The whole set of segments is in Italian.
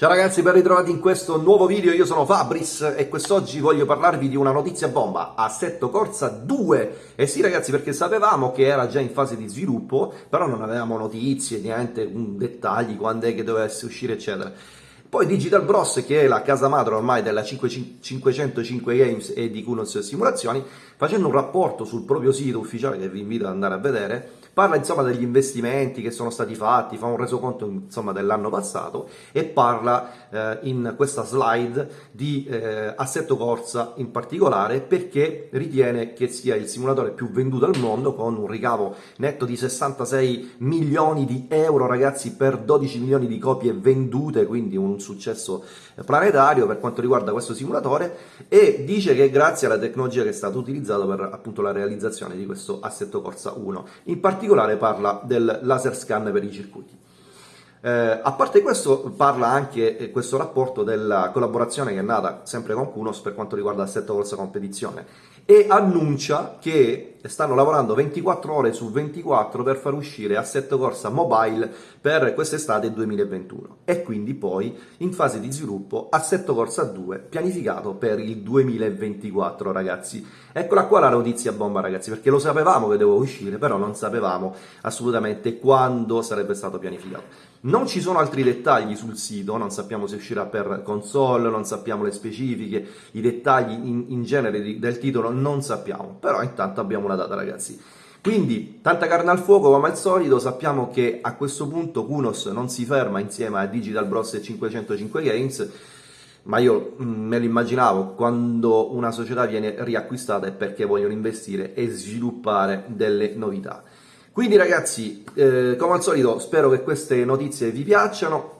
Ciao ragazzi, ben ritrovati in questo nuovo video, io sono Fabris e quest'oggi voglio parlarvi di una notizia bomba, Assetto Corsa 2. E sì ragazzi, perché sapevamo che era già in fase di sviluppo, però non avevamo notizie, niente, dettagli, quando è che dovesse uscire, eccetera. Poi Digital Bros, che è la casa madre ormai della 505 Games e di Kunos Simulazioni, facendo un rapporto sul proprio sito ufficiale che vi invito ad andare a vedere, parla insomma degli investimenti che sono stati fatti, fa un resoconto insomma dell'anno passato e parla eh, in questa slide di eh, Assetto Corsa in particolare perché ritiene che sia il simulatore più venduto al mondo con un ricavo netto di 66 milioni di euro ragazzi per 12 milioni di copie vendute, quindi un successo planetario per quanto riguarda questo simulatore e dice che grazie alla tecnologia che è stata utilizzata per appunto la realizzazione di questo Assetto Corsa 1. In particolare parla del laser scan per i circuiti. Eh, a parte questo parla anche eh, questo rapporto della collaborazione che è nata sempre con Kunos per quanto riguarda l'assetto corsa competizione e annuncia che stanno lavorando 24 ore su 24 per far uscire Assetto Corsa Mobile per quest'estate 2021 e quindi poi in fase di sviluppo Assetto Corsa 2 pianificato per il 2024 ragazzi. Eccola qua la notizia bomba ragazzi perché lo sapevamo che doveva uscire però non sapevamo assolutamente quando sarebbe stato pianificato. Non ci sono altri dettagli sul sito, non sappiamo se uscirà per console, non sappiamo le specifiche, i dettagli in, in genere di, del titolo non sappiamo, però intanto abbiamo una data ragazzi. Quindi tanta carne al fuoco come al solito, sappiamo che a questo punto Kunos non si ferma insieme a Digital Bros e 505 Games, ma io mm, me lo immaginavo, quando una società viene riacquistata è perché vogliono investire e sviluppare delle novità. Quindi ragazzi, eh, come al solito, spero che queste notizie vi piacciono,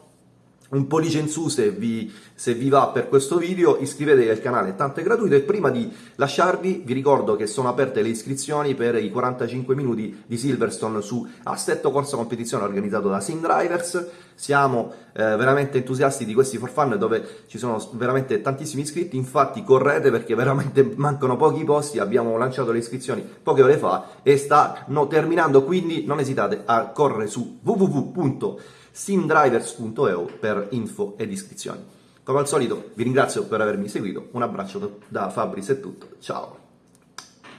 un pollice in su se vi, se vi, va per questo video, iscrivetevi al canale, tanto è gratuito. E prima di lasciarvi vi ricordo che sono aperte le iscrizioni per i 45 minuti di Silverstone su Assetto Corsa Competizione organizzato da Sim Drivers, siamo eh, veramente entusiasti di questi for fun dove ci sono veramente tantissimi iscritti, infatti correte perché veramente mancano pochi posti, abbiamo lanciato le iscrizioni poche ore fa e stanno terminando, quindi non esitate a correre su www simdrivers.eu info ed iscrizioni. Come al solito vi ringrazio per avermi seguito, un abbraccio da Fabris è tutto, ciao!